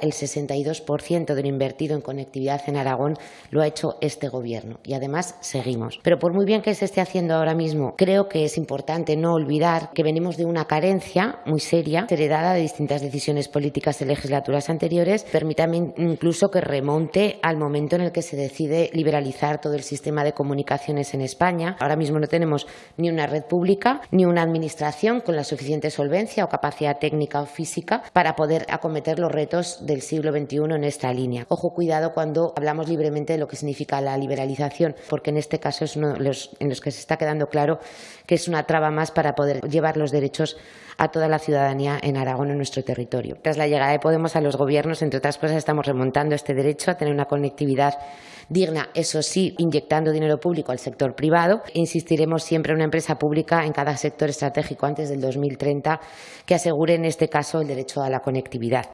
El 62% de lo invertido en conectividad en Aragón lo ha hecho este Gobierno y además seguimos. Pero por muy bien que se esté haciendo ahora mismo, creo que es importante no olvidar que venimos de una carencia muy seria, heredada de distintas decisiones políticas de legislaturas anteriores. Permítame incluso que remonte al momento en el que se decide liberalizar todo el sistema de comunicaciones en España. Ahora mismo no tenemos ni una red pública ni una administración con la suficiente solvencia o capacidad técnica o física para poder acometer los retos del siglo XXI en esta línea. Ojo, cuidado cuando hablamos libremente de lo que significa la liberalización, porque en este caso es uno de los en los que se está quedando claro que es una traba más para poder llevar los derechos a toda la ciudadanía en Aragón, en nuestro territorio. Tras la llegada de Podemos a los gobiernos, entre otras cosas, estamos remontando este derecho a tener una conectividad digna, eso sí, inyectando dinero público al sector privado. Insistiremos siempre en una empresa pública en cada sector estratégico antes del 2030 que asegure, en este caso, el derecho a la conectividad.